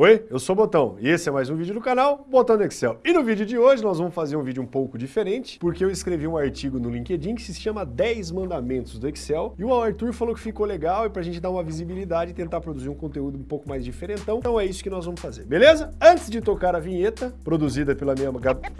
Oi, eu sou o Botão e esse é mais um vídeo do canal Botão do Excel. E no vídeo de hoje nós vamos fazer um vídeo um pouco diferente, porque eu escrevi um artigo no LinkedIn que se chama 10 mandamentos do Excel, e o Arthur falou que ficou legal e pra gente dar uma visibilidade e tentar produzir um conteúdo um pouco mais diferentão, então é isso que nós vamos fazer, beleza? Antes de tocar a vinheta, produzida pela minha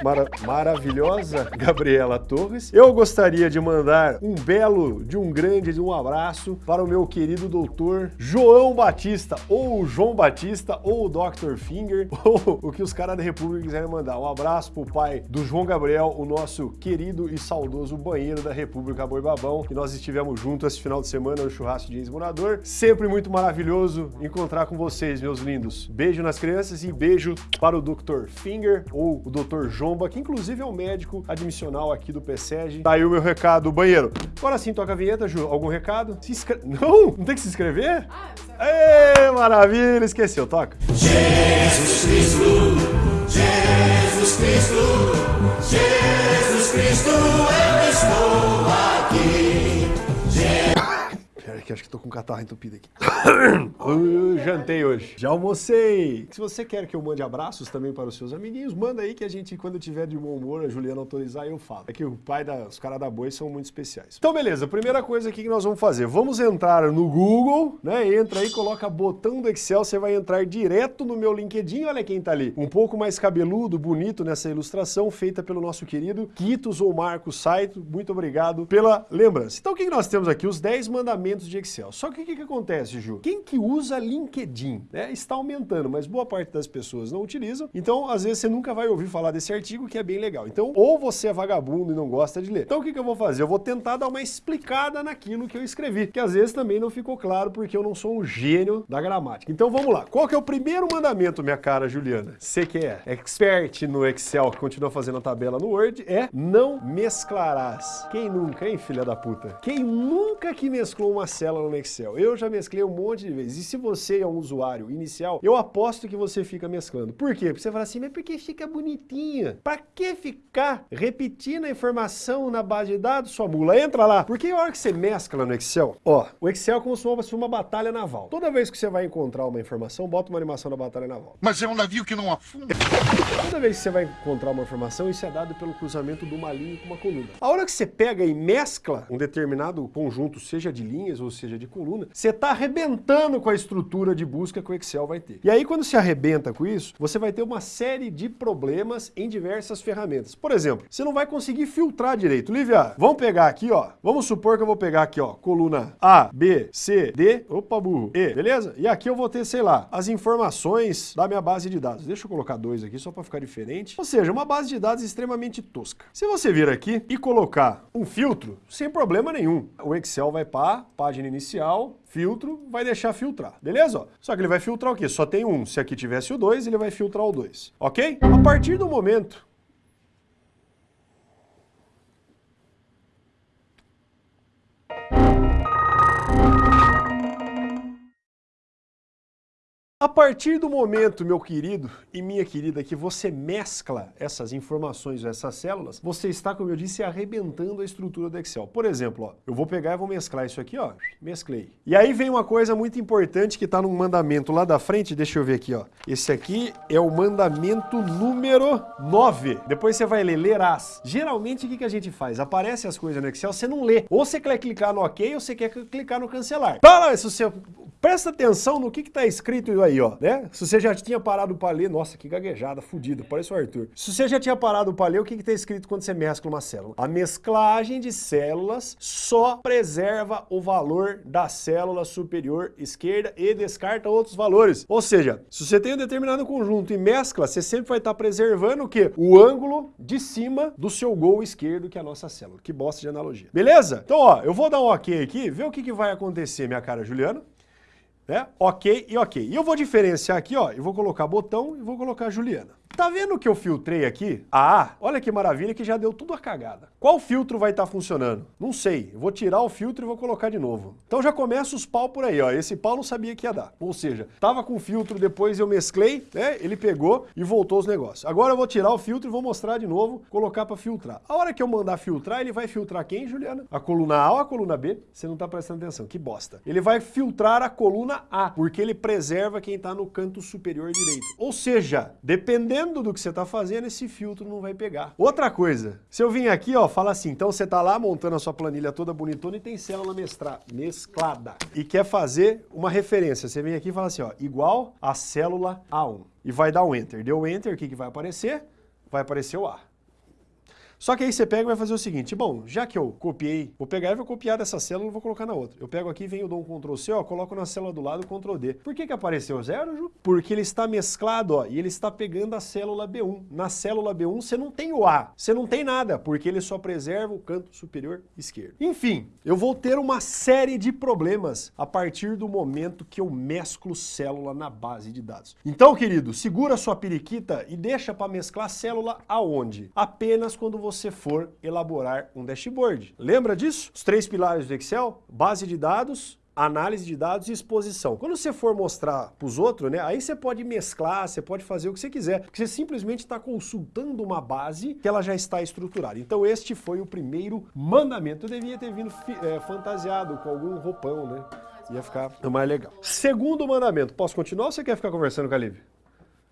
mara maravilhosa Gabriela Torres, eu gostaria de mandar um belo, de um grande, de um abraço para o meu querido doutor João Batista, ou João Batista, ou Dr. Finger, ou o que os caras da República quiserem mandar. Um abraço pro pai do João Gabriel, o nosso querido e saudoso banheiro da República Boi Babão, que nós estivemos juntos esse final de semana no churrasco de ex-morador. Sempre muito maravilhoso encontrar com vocês, meus lindos. Beijo nas crianças e beijo para o Dr. Finger, ou o Dr. Jomba, que inclusive é um médico admissional aqui do PSEG. Tá aí o meu recado, banheiro. Agora sim, toca a vinheta, Ju. Algum recado? Se inscreve... Não? Não tem que se inscrever? Ah, Ê, maravilha, esqueceu, toca. Jesus Cristo, Jesus Cristo, Jesus Cristo, eu estou aqui, acho que tô com catarro entupido aqui. eu jantei hoje. Já almocei. Se você quer que eu mande abraços também para os seus amiguinhos, manda aí que a gente, quando tiver de bom humor, a Juliana autorizar, eu falo. É que o pai da, os caras da boi são muito especiais. Então, beleza. Primeira coisa aqui que nós vamos fazer. Vamos entrar no Google, né? Entra aí, coloca botão do Excel, você vai entrar direto no meu LinkedIn. Olha quem tá ali. Um pouco mais cabeludo, bonito nessa ilustração, feita pelo nosso querido Quitos ou Marcos Saito. Muito obrigado pela lembrança. Então, o que nós temos aqui? Os 10 mandamentos de Excel. Só que o que, que acontece, Ju? Quem que usa LinkedIn né, está aumentando, mas boa parte das pessoas não utilizam, então às vezes você nunca vai ouvir falar desse artigo que é bem legal. Então, ou você é vagabundo e não gosta de ler. Então o que, que eu vou fazer? Eu vou tentar dar uma explicada naquilo que eu escrevi, que às vezes também não ficou claro porque eu não sou um gênio da gramática. Então vamos lá. Qual que é o primeiro mandamento, minha cara Juliana? Você que é expert no Excel, que continua fazendo a tabela no Word, é não mesclarás. Quem nunca, hein, filha da puta? Quem nunca que mesclou uma célula célula no Excel. Eu já mesclei um monte de vezes. E se você é um usuário inicial, eu aposto que você fica mesclando. Por quê? Porque você fala assim, mas por que fica bonitinha? Pra que ficar repetindo a informação na base de dados, sua mula? Entra lá. Porque a hora que você mescla no Excel, ó, o Excel é como se fosse uma batalha naval. Toda vez que você vai encontrar uma informação, bota uma animação da batalha naval. Mas é um navio que não afunda. Toda vez que você vai encontrar uma informação, isso é dado pelo cruzamento de uma linha com uma coluna. A hora que você pega e mescla um determinado conjunto, seja de linhas ou seja de coluna, você está arrebentando com a estrutura de busca que o Excel vai ter. E aí quando se arrebenta com isso, você vai ter uma série de problemas em diversas ferramentas. Por exemplo, você não vai conseguir filtrar direito. Lívia, vamos pegar aqui, ó. Vamos supor que eu vou pegar aqui, ó, coluna A, B, C, D, opa, burro, E, beleza? E aqui eu vou ter, sei lá, as informações da minha base de dados. Deixa eu colocar dois aqui só para ficar diferente. Ou seja, uma base de dados extremamente tosca. Se você vir aqui e colocar um filtro, sem problema nenhum, o Excel vai para página inicial filtro, vai deixar filtrar, beleza? Só que ele vai filtrar o quê? Só tem um. Se aqui tivesse o 2, ele vai filtrar o 2, ok? A partir do momento A partir do momento, meu querido e minha querida, que você mescla essas informações, essas células, você está, como eu disse, arrebentando a estrutura do Excel. Por exemplo, ó, eu vou pegar e vou mesclar isso aqui, ó, mesclei. E aí vem uma coisa muito importante que está no mandamento lá da frente, deixa eu ver aqui, ó. Esse aqui é o mandamento número 9. Depois você vai ler, lerás. Geralmente, o que, que a gente faz? Aparece as coisas no Excel, você não lê. Ou você quer clicar no OK, ou você quer clicar no cancelar. Para, se você Presta atenção no que está escrito ó, né? Se você já tinha parado para ler, nossa, que gaguejada, fudido, parece o Arthur. Se você já tinha parado para ler, o que está escrito quando você mescla uma célula? A mesclagem de células só preserva o valor da célula superior esquerda e descarta outros valores. Ou seja, se você tem um determinado conjunto e mescla, você sempre vai estar tá preservando o quê? O ângulo de cima do seu gol esquerdo, que é a nossa célula. Que bosta de analogia. Beleza? Então, ó, eu vou dar um ok aqui, ver o que, que vai acontecer, minha cara Juliana né? Ok e ok. E eu vou diferenciar aqui, ó, eu vou colocar botão e vou colocar Juliana. Tá vendo que eu filtrei aqui? A A? Olha que maravilha que já deu tudo a cagada. Qual filtro vai estar tá funcionando? Não sei. Vou tirar o filtro e vou colocar de novo. Então já começa os pau por aí, ó. Esse pau não sabia que ia dar. Ou seja, tava com filtro, depois eu mesclei, né? Ele pegou e voltou os negócios. Agora eu vou tirar o filtro e vou mostrar de novo, colocar para filtrar. A hora que eu mandar filtrar, ele vai filtrar quem, Juliana? A coluna A ou a coluna B? Você não tá prestando atenção. Que bosta. Ele vai filtrar a coluna A, porque ele preserva quem tá no canto superior direito. Ou seja, dependendo do que você tá fazendo, esse filtro não vai pegar. Outra coisa, se eu vim aqui, ó, fala assim, então você tá lá montando a sua planilha toda bonitona e tem célula mesclada. E quer fazer uma referência. Você vem aqui e fala assim, ó, igual a célula A1. E vai dar um Enter. Deu Enter, o que, que vai aparecer? Vai aparecer o A. Só que aí você pega e vai fazer o seguinte, bom, já que eu copiei, vou pegar e vou copiar dessa célula e vou colocar na outra. Eu pego aqui, venho, dou um Ctrl C, ó, coloco na célula do lado, Ctrl D. Por que que apareceu zero, Ju? Porque ele está mesclado, ó, e ele está pegando a célula B1. Na célula B1 você não tem o A, você não tem nada, porque ele só preserva o canto superior esquerdo. Enfim, eu vou ter uma série de problemas a partir do momento que eu mesclo célula na base de dados. Então, querido, segura sua periquita e deixa para mesclar célula aonde? Apenas quando você você for elaborar um dashboard. Lembra disso? Os três pilares do Excel? Base de dados, análise de dados e exposição. Quando você for mostrar para os outros, né, aí você pode mesclar, você pode fazer o que você quiser, porque você simplesmente está consultando uma base que ela já está estruturada. Então este foi o primeiro mandamento. Eu devia ter vindo é, fantasiado com algum roupão, né? Ia ficar mais legal. Segundo mandamento, posso continuar ou você quer ficar conversando com a Lívia?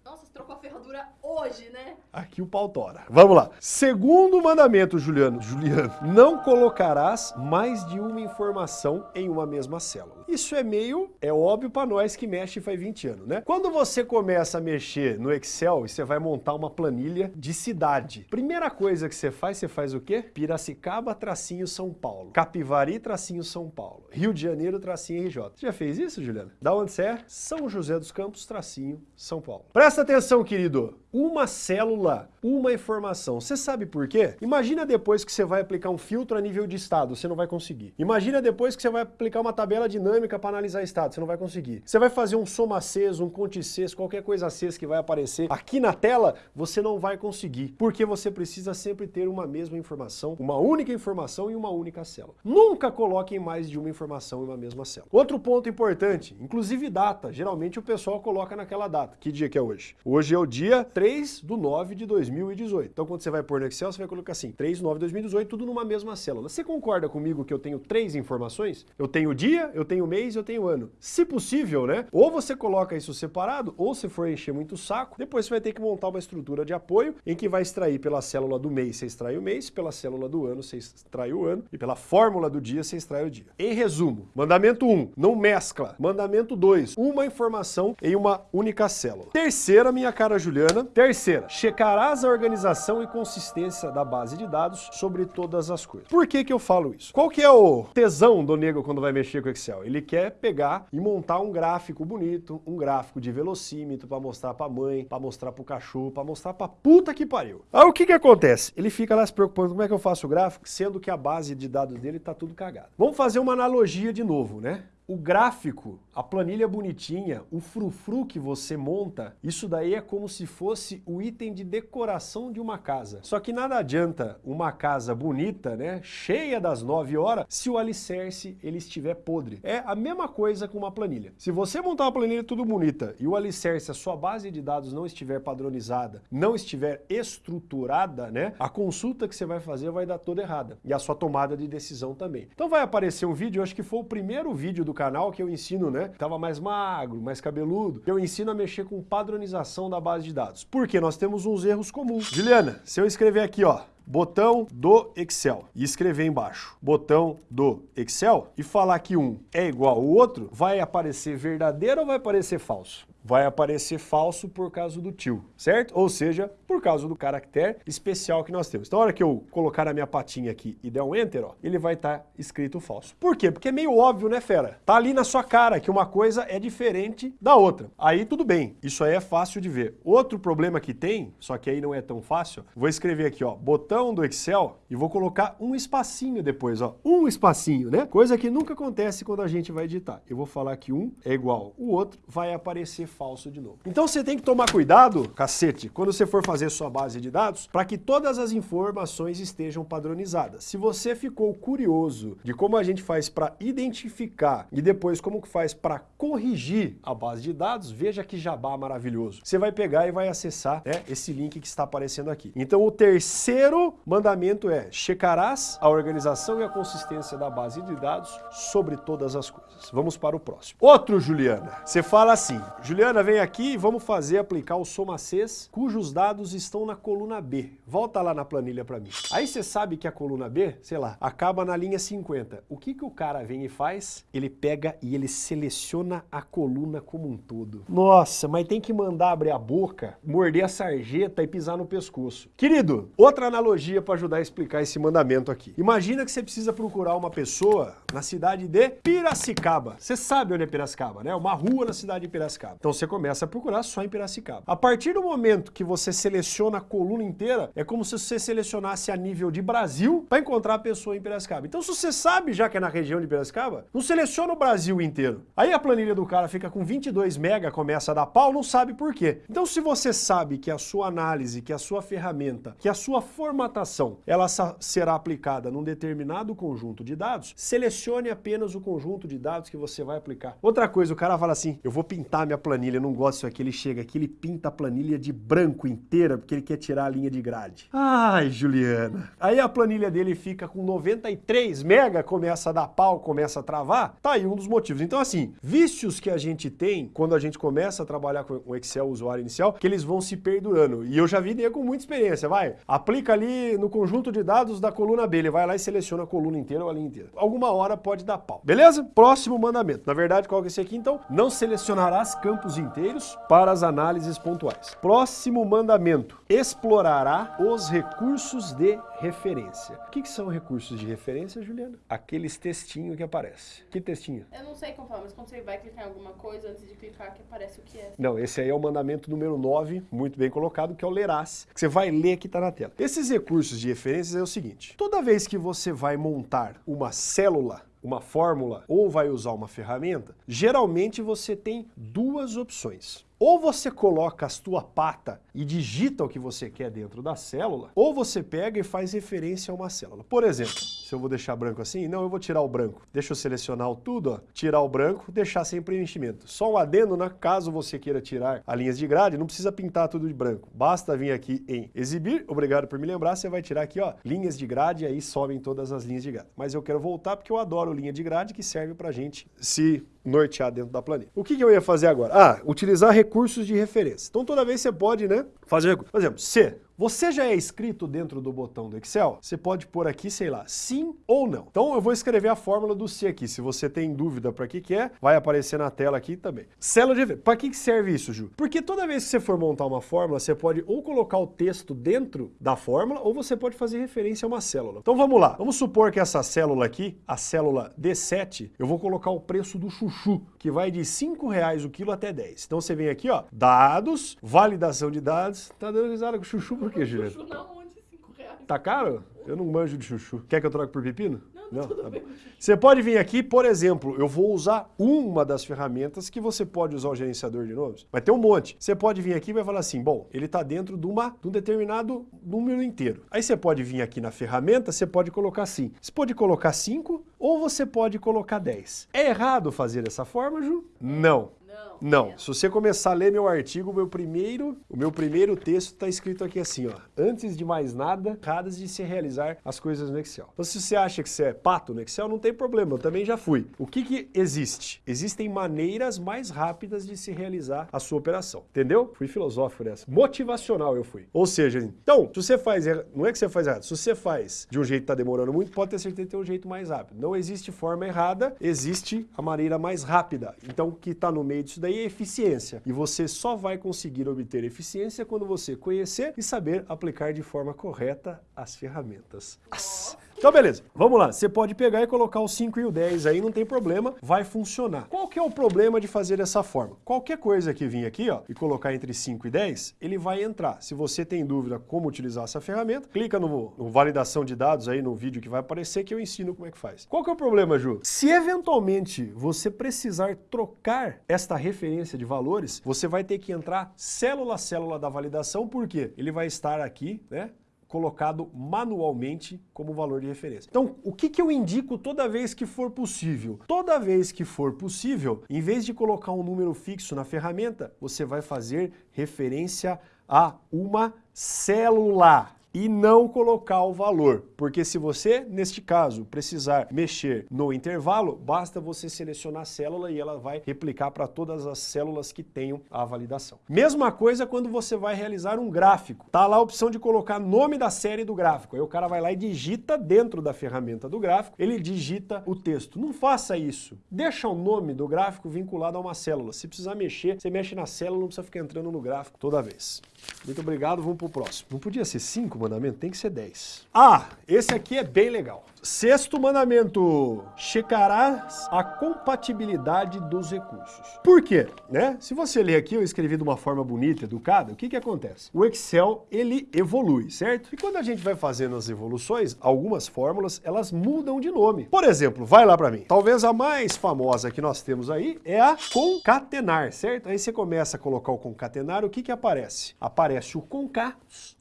Nossa, você trocou a ferradura hoje, né? Aqui o pau tora. Vamos lá. Segundo mandamento, Juliano, Juliano, não colocarás mais de uma informação em uma mesma célula. Isso é meio, é óbvio para nós que mexe faz 20 anos, né? Quando você começa a mexer no Excel e você vai montar uma planilha de cidade, primeira coisa que você faz, você faz o quê? Piracicaba, tracinho São Paulo. Capivari, tracinho São Paulo. Rio de Janeiro, tracinho RJ. Você já fez isso, Juliana? Da onde você é? São José dos Campos, tracinho São Paulo. Presta atenção, querido. Uma célula, uma informação. Você sabe por quê? Imagina depois que você vai aplicar um filtro a nível de estado, você não vai conseguir. Imagina depois que você vai aplicar uma tabela dinâmica para analisar estado, você não vai conseguir. Você vai fazer um soma CES, um conte CES, qualquer coisa CES que vai aparecer aqui na tela, você não vai conseguir. Porque você precisa sempre ter uma mesma informação, uma única informação em uma única célula. Nunca coloquem mais de uma informação em uma mesma célula. Outro ponto importante, inclusive data. Geralmente o pessoal coloca naquela data. Que dia que é hoje? Hoje é o dia 3 3 do 9 de 2018. Então quando você vai pôr no Excel, você vai colocar assim, 3 do 9 de 2018, tudo numa mesma célula. Você concorda comigo que eu tenho três informações? Eu tenho dia, eu tenho mês e eu tenho ano. Se possível, né? Ou você coloca isso separado, ou se for encher muito o saco, depois você vai ter que montar uma estrutura de apoio em que vai extrair pela célula do mês, você extrai o mês, pela célula do ano, você extrai o ano, e pela fórmula do dia, você extrai o dia. Em resumo, mandamento 1, não mescla. Mandamento 2, uma informação em uma única célula. Terceira, minha cara Juliana, Terceira, checarás a organização e consistência da base de dados sobre todas as coisas. Por que que eu falo isso? Qual que é o tesão do nego quando vai mexer com Excel? Ele quer pegar e montar um gráfico bonito, um gráfico de velocímetro para mostrar para mãe, para mostrar para o cachorro, para mostrar para puta que pariu. Aí o que que acontece? Ele fica lá se preocupando como é que eu faço o gráfico, sendo que a base de dados dele tá tudo cagado. Vamos fazer uma analogia de novo, né? O gráfico, a planilha bonitinha, o frufru que você monta, isso daí é como se fosse o item de decoração de uma casa. Só que nada adianta uma casa bonita, né, cheia das 9 horas, se o alicerce ele estiver podre. É a mesma coisa com uma planilha. Se você montar uma planilha tudo bonita e o alicerce, a sua base de dados não estiver padronizada, não estiver estruturada, né, a consulta que você vai fazer vai dar toda errada. E a sua tomada de decisão também. Então vai aparecer um vídeo, eu acho que foi o primeiro vídeo do canal que eu ensino, né? Tava mais magro, mais cabeludo. Eu ensino a mexer com padronização da base de dados. Porque nós temos uns erros comuns. Juliana, se eu escrever aqui, ó, botão do Excel e escrever embaixo botão do Excel e falar que um é igual ao outro, vai aparecer verdadeiro ou vai aparecer falso? Vai aparecer falso por causa do tio, certo? Ou seja, por causa do caractere especial que nós temos. Então, a hora que eu colocar a minha patinha aqui e der um Enter, ó, ele vai estar tá escrito falso. Por quê? Porque é meio óbvio, né, fera? Tá ali na sua cara que uma coisa é diferente da outra. Aí tudo bem, isso aí é fácil de ver. Outro problema que tem, só que aí não é tão fácil, vou escrever aqui, ó, botão do Excel e vou colocar um espacinho depois, ó, um espacinho, né? Coisa que nunca acontece quando a gente vai editar. Eu vou falar que um é igual o outro, vai aparecer falso de novo. Então você tem que tomar cuidado, cacete, quando você for fazer sua base de dados, para que todas as informações estejam padronizadas. Se você ficou curioso de como a gente faz para identificar e depois como que faz para corrigir a base de dados, veja que jabá maravilhoso. Você vai pegar e vai acessar né, esse link que está aparecendo aqui. Então o terceiro mandamento é checarás a organização e a consistência da base de dados sobre todas as coisas. Vamos para o próximo. Outro, Juliana. Você fala assim, Juliana, vem aqui e vamos fazer aplicar o Soma Cs, cujos dados estão na coluna B. Volta lá na planilha para mim. Aí você sabe que a coluna B, sei lá, acaba na linha 50. O que, que o cara vem e faz? Ele pega e ele seleciona a coluna como um todo. Nossa, mas tem que mandar abrir a boca, morder a sarjeta e pisar no pescoço. Querido, outra analogia para ajudar a explicar esse mandamento aqui. Imagina que você precisa procurar uma pessoa na cidade de Piracicaba. Você sabe onde é Piracicaba, né? Uma rua na cidade de Piracicaba. Então você começa a procurar só em Piracicaba. A partir do momento que você seleciona a coluna inteira, é como se você selecionasse a nível de Brasil para encontrar a pessoa em Piracicaba. Então se você sabe já que é na região de Piracicaba, não seleciona o Brasil inteiro. Aí a planilha do cara fica com 22 mega, começa a dar pau, não sabe por quê. Então se você sabe que a sua análise, que a sua ferramenta, que a sua formatação, ela será aplicada num determinado conjunto de dados, selecione apenas o conjunto de dados que você vai aplicar. Outra coisa, o cara fala assim, eu vou pintar minha planilha, eu não gosto disso aqui, ele chega aqui, ele pinta a planilha de branco inteira, porque ele quer tirar a linha de grade. Ai, Juliana. Aí a planilha dele fica com 93 mega, começa a dar pau, começa a travar, tá aí um dos motivos. Então assim, vícios que a gente tem quando a gente começa a trabalhar com o Excel usuário inicial, que eles vão se perdurando. E eu já vi com muita experiência, vai, aplica ali no conjunto de dados da coluna B, ele vai lá e seleciona a coluna inteira ou a linha inteira. Alguma hora pode dar pau. Beleza? Próximo mandamento. Na verdade, qual que é esse aqui então? Não selecionarás campos inteiros para as análises pontuais. Próximo mandamento. Explorará os recursos de referência. O que, que são recursos de referência, Juliana? Aqueles textinhos que aparecem. Que textinho? Eu não sei como fala, mas quando você vai clicar em alguma coisa, antes de clicar que aparece o que é. Não, esse aí é o mandamento número 9, muito bem colocado, que é o lerás, que você vai ler que está na tela. Esses recursos de referência é o seguinte, toda vez que você vai montar uma célula uma fórmula ou vai usar uma ferramenta, geralmente você tem duas opções. Ou você coloca a sua pata e digita o que você quer dentro da célula, ou você pega e faz referência a uma célula. Por exemplo, se eu vou deixar branco assim, não, eu vou tirar o branco. Deixa eu selecionar tudo, ó, tirar o branco, deixar sem preenchimento. Só um adendo, né? caso você queira tirar as linhas de grade, não precisa pintar tudo de branco. Basta vir aqui em exibir, obrigado por me lembrar, você vai tirar aqui, ó, linhas de grade, e aí sobem todas as linhas de grade. Mas eu quero voltar porque eu adoro linha de grade, que serve pra gente se nortear dentro da planilha. O que, que eu ia fazer agora? Ah, utilizar recursos de referência. Então toda vez você pode, né, fazer, por exemplo, C, você já é inscrito dentro do botão do Excel? Você pode pôr aqui, sei lá, sim ou não. Então eu vou escrever a fórmula do C aqui. Se você tem dúvida para que que é, vai aparecer na tela aqui também. Célula de referência. Para que que serve isso, Ju? Porque toda vez que você for montar uma fórmula, você pode ou colocar o texto dentro da fórmula, ou você pode fazer referência a uma célula. Então vamos lá. Vamos supor que essa célula aqui, a célula D7, eu vou colocar o preço do chuchu, que vai de 5 reais o quilo até 10. Então você vem aqui, ó, dados, validação de dados. Tá dando risada com chuchu por quê, Juliana? Chuchu na onde? 5 reais. Tá caro? Eu não manjo de chuchu. Quer que eu troque por pepino? Não, tudo tá. Você pode vir aqui, por exemplo, eu vou usar uma das ferramentas que você pode usar o gerenciador de nomes. Vai ter um monte. Você pode vir aqui e vai falar assim, bom, ele está dentro de, uma, de um determinado número inteiro. Aí você pode vir aqui na ferramenta, você pode colocar assim. Você pode colocar 5 ou você pode colocar 10. É errado fazer dessa forma, Ju? Não. Não. Se você começar a ler meu artigo, meu primeiro, o meu primeiro texto está escrito aqui assim, ó. Antes de mais nada, erradas de se realizar as coisas no Excel. Então se você acha que você é pato no Excel, não tem problema, eu também já fui. O que que existe? Existem maneiras mais rápidas de se realizar a sua operação, entendeu? Fui filosófico nessa. Motivacional eu fui. Ou seja, então, se você faz, não é que você faz errado, se você faz de um jeito que está demorando muito, pode ter certeza que tem um jeito mais rápido. Não existe forma errada, existe a maneira mais rápida. Então, o que está no meio disso daí é eficiência. E você só vai conseguir obter eficiência quando você conhecer e saber aplicar de forma correta as ferramentas. As- Então beleza, vamos lá. Você pode pegar e colocar o 5 e o 10 aí, não tem problema, vai funcionar. Qual que é o problema de fazer dessa forma? Qualquer coisa que vir aqui ó, e colocar entre 5 e 10, ele vai entrar. Se você tem dúvida como utilizar essa ferramenta, clica no, no validação de dados aí no vídeo que vai aparecer que eu ensino como é que faz. Qual que é o problema, Ju? Se eventualmente você precisar trocar esta referência de valores, você vai ter que entrar célula a célula da validação, porque ele vai estar aqui, né? Colocado manualmente como valor de referência. Então, o que, que eu indico toda vez que for possível? Toda vez que for possível, em vez de colocar um número fixo na ferramenta, você vai fazer referência a uma célula e não colocar o valor. Porque se você, neste caso, precisar mexer no intervalo, basta você selecionar a célula e ela vai replicar para todas as células que tenham a validação. Mesma coisa quando você vai realizar um gráfico. Tá lá a opção de colocar nome da série do gráfico. Aí o cara vai lá e digita dentro da ferramenta do gráfico, ele digita o texto. Não faça isso. Deixa o nome do gráfico vinculado a uma célula. Se precisar mexer, você mexe na célula, não precisa ficar entrando no gráfico toda vez. Muito obrigado, vamos para o próximo. Não podia ser 5 mandamentos? Tem que ser 10. Ah, esse aqui é bem legal. Sexto mandamento, checarás a compatibilidade dos recursos. Por quê? Né? Se você ler aqui, eu escrevi de uma forma bonita, educada, o que que acontece? O Excel, ele evolui, certo? E quando a gente vai fazendo as evoluções, algumas fórmulas, elas mudam de nome. Por exemplo, vai lá para mim. Talvez a mais famosa que nós temos aí é a concatenar, certo? Aí você começa a colocar o concatenar, o que que aparece? Aparece o concat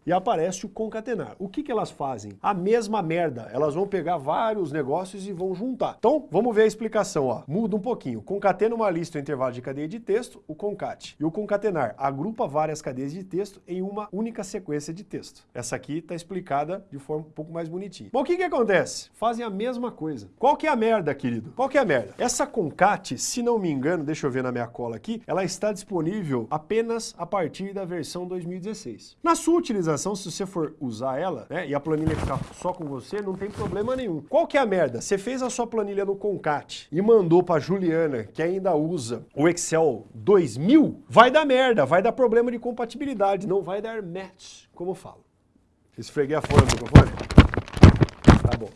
e aparece o concatenar. O que que elas fazem? A mesma merda. Elas vão pegar vários negócios e vão juntar. Então, vamos ver a explicação, ó. Muda um pouquinho. Concatena uma lista ou intervalo de cadeia de texto, o concate. E o concatenar agrupa várias cadeias de texto em uma única sequência de texto. Essa aqui está explicada de forma um pouco mais bonitinha. Bom, o que que acontece? Fazem a mesma coisa. Qual que é a merda, querido? Qual que é a merda? Essa concate, se não me engano, deixa eu ver na minha cola aqui, ela está disponível apenas a partir da versão 2016. Na sua utilização, se você for usar ela, né, e a planilha ficar só com você, não tem problema nenhum. Qual que é a merda? Você fez a sua planilha no Concat e mandou para Juliana, que ainda usa o Excel 2000, vai dar merda, vai dar problema de compatibilidade, não vai dar match, como eu falo. Esfreguei a folha no microfone? Tá bom.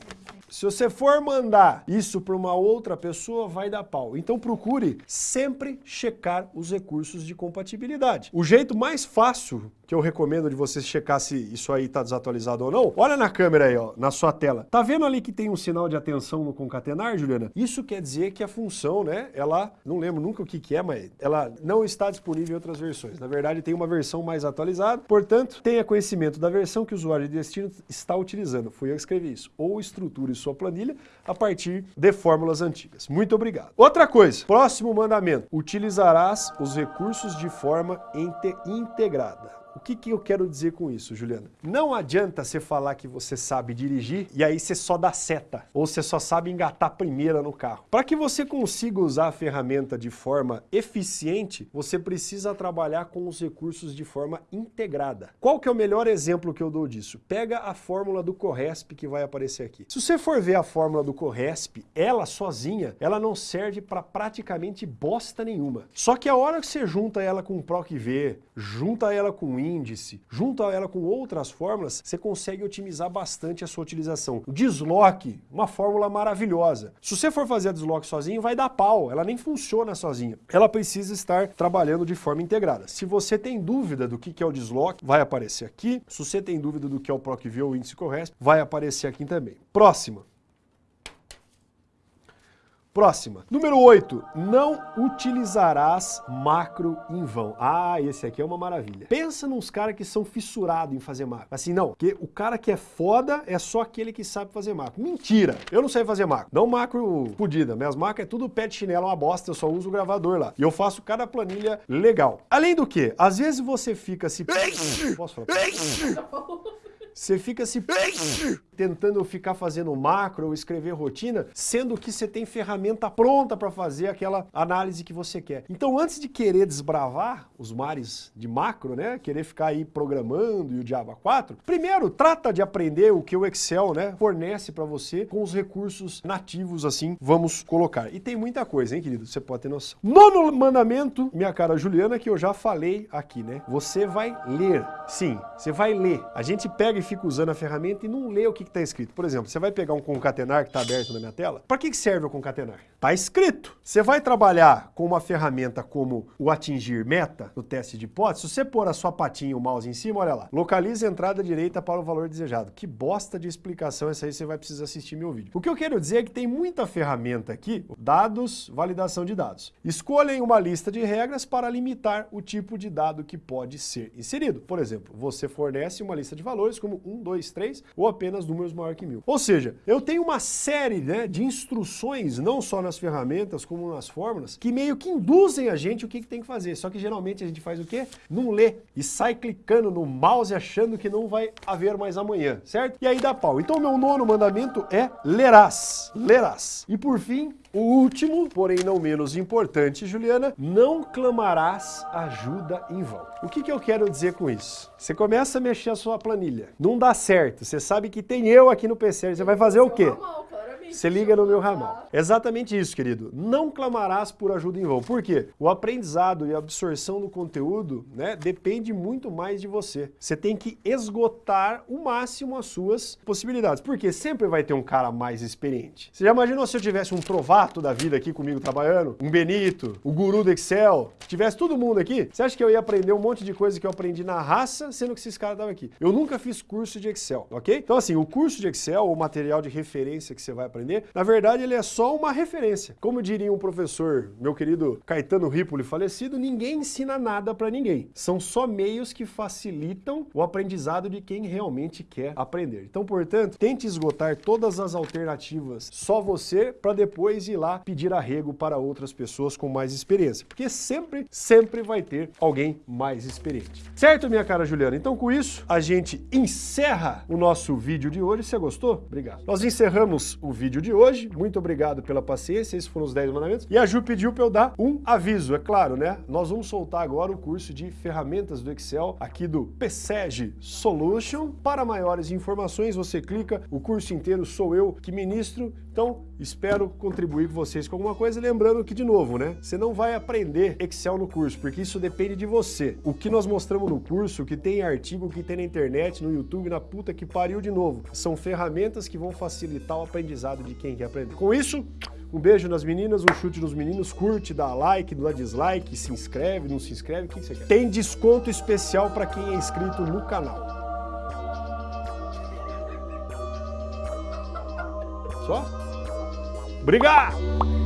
Se você for mandar isso para uma outra pessoa, vai dar pau. Então procure sempre checar os recursos de compatibilidade. O jeito mais fácil que eu recomendo de você checar se isso aí está desatualizado ou não, olha na câmera aí, ó, na sua tela. Tá vendo ali que tem um sinal de atenção no concatenar, Juliana? Isso quer dizer que a função, né, ela, não lembro nunca o que que é, mas ela não está disponível em outras versões. Na verdade, tem uma versão mais atualizada, portanto, tenha conhecimento da versão que o usuário de destino está utilizando. Fui eu que escrevi isso. Ou estruture sua planilha a partir de fórmulas antigas. Muito obrigado. Outra coisa, próximo mandamento, utilizarás os recursos de forma integrada. O que, que eu quero dizer com isso, Juliana? Não adianta você falar que você sabe dirigir e aí você só dá seta, ou você só sabe engatar primeira no carro. Para que você consiga usar a ferramenta de forma eficiente, você precisa trabalhar com os recursos de forma integrada. Qual que é o melhor exemplo que eu dou disso? Pega a fórmula do Corresp que vai aparecer aqui. Se você for ver a fórmula do Corresp, ela sozinha, ela não serve para praticamente bosta nenhuma. Só que a hora que você junta ela com o PROC-V, junta ela com o índice, junto a ela com outras fórmulas, você consegue otimizar bastante a sua utilização. O desloque, uma fórmula maravilhosa. Se você for fazer a desloque sozinho, vai dar pau, ela nem funciona sozinha. Ela precisa estar trabalhando de forma integrada. Se você tem dúvida do que é o desloque, vai aparecer aqui. Se você tem dúvida do que é o PROC-V ou índice correto, vai aparecer aqui também. Próxima. Próxima. Número 8. Não utilizarás macro em vão. Ah, esse aqui é uma maravilha. Pensa nos caras que são fissurados em fazer macro. Assim, não, porque o cara que é foda é só aquele que sabe fazer macro. Mentira! Eu não sei fazer macro. Não macro fodida. Minhas macros é tudo pé de chinelo, uma bosta, eu só uso o gravador lá. E eu faço cada planilha legal. Além do que, às vezes você fica se... Posso falar? Você fica se tentando ficar fazendo macro ou escrever rotina, sendo que você tem ferramenta pronta para fazer aquela análise que você quer. Então, antes de querer desbravar os mares de macro, né, querer ficar aí programando e o Java 4, primeiro trata de aprender o que o Excel, né, fornece para você com os recursos nativos assim, vamos colocar. E tem muita coisa, hein, querido? Você pode ter noção. Nono mandamento, minha cara Juliana, que eu já falei aqui, né? Você vai ler. Sim, você vai ler. A gente pega e fica usando a ferramenta e não lê o que está escrito. Por exemplo, você vai pegar um concatenar que está aberto na minha tela. Para que serve o concatenar? Está escrito. Você vai trabalhar com uma ferramenta como o atingir meta, no teste de hipótese, se você pôr a sua patinha e o mouse em cima, olha lá, localize a entrada direita para o valor desejado. Que bosta de explicação essa aí, você vai precisar assistir meu vídeo. O que eu quero dizer é que tem muita ferramenta aqui, dados, validação de dados. Escolhem uma lista de regras para limitar o tipo de dado que pode ser inserido. Por exemplo, você fornece uma lista de valores como 1, 2, 3 ou apenas números maior que mil. Ou seja, eu tenho uma série né, de instruções, não só nas ferramentas como nas fórmulas, que meio que induzem a gente o que, que tem que fazer. Só que geralmente a gente faz o quê? Não lê e sai clicando no mouse achando que não vai haver mais amanhã, certo? E aí dá pau. Então meu nono mandamento é lerás. Lerás. E por fim, o último, porém não menos importante, Juliana, não clamarás ajuda em vão. O que, que eu quero dizer com isso? Você começa a mexer a sua planilha, não dá certo, você sabe que tem eu aqui no PC, você vai fazer o quê? Você liga no meu ramal. Exatamente isso, querido. Não clamarás por ajuda em vão. Por quê? O aprendizado e a absorção do conteúdo né, depende muito mais de você. Você tem que esgotar o máximo as suas possibilidades. Porque sempre vai ter um cara mais experiente. Você já imaginou se eu tivesse um trovato da vida aqui comigo trabalhando? Um Benito, o guru do Excel? Tivesse todo mundo aqui? Você acha que eu ia aprender um monte de coisa que eu aprendi na raça, sendo que esses caras estavam aqui? Eu nunca fiz curso de Excel, ok? Então assim, o curso de Excel, o material de referência que você vai aprender, aprender, na verdade ele é só uma referência. Como diria um professor, meu querido Caetano Ripoli falecido, ninguém ensina nada para ninguém. São só meios que facilitam o aprendizado de quem realmente quer aprender. Então, portanto, tente esgotar todas as alternativas só você para depois ir lá pedir arrego para outras pessoas com mais experiência. Porque sempre, sempre vai ter alguém mais experiente. Certo, minha cara Juliana? Então, com isso, a gente encerra o nosso vídeo de hoje. Você gostou? Obrigado. Nós encerramos o vídeo vídeo de hoje. Muito obrigado pela paciência, esses foram os 10 mandamentos. E a Ju pediu para eu dar um aviso, é claro, né? Nós vamos soltar agora o curso de ferramentas do Excel aqui do PSEG Solution. Para maiores informações, você clica, o curso inteiro sou eu que ministro. Então, espero contribuir com vocês com alguma coisa. Lembrando que, de novo, né? Você não vai aprender Excel no curso, porque isso depende de você. O que nós mostramos no curso, o que tem artigo, o que tem na internet, no YouTube, na puta que pariu de novo, são ferramentas que vão facilitar o aprendizado de quem quer aprender. Com isso, um beijo nas meninas, um chute nos meninos, curte, dá like, dá dislike, se inscreve, não se inscreve, o que você quer. Tem desconto especial para quem é inscrito no canal. Só? Obrigado!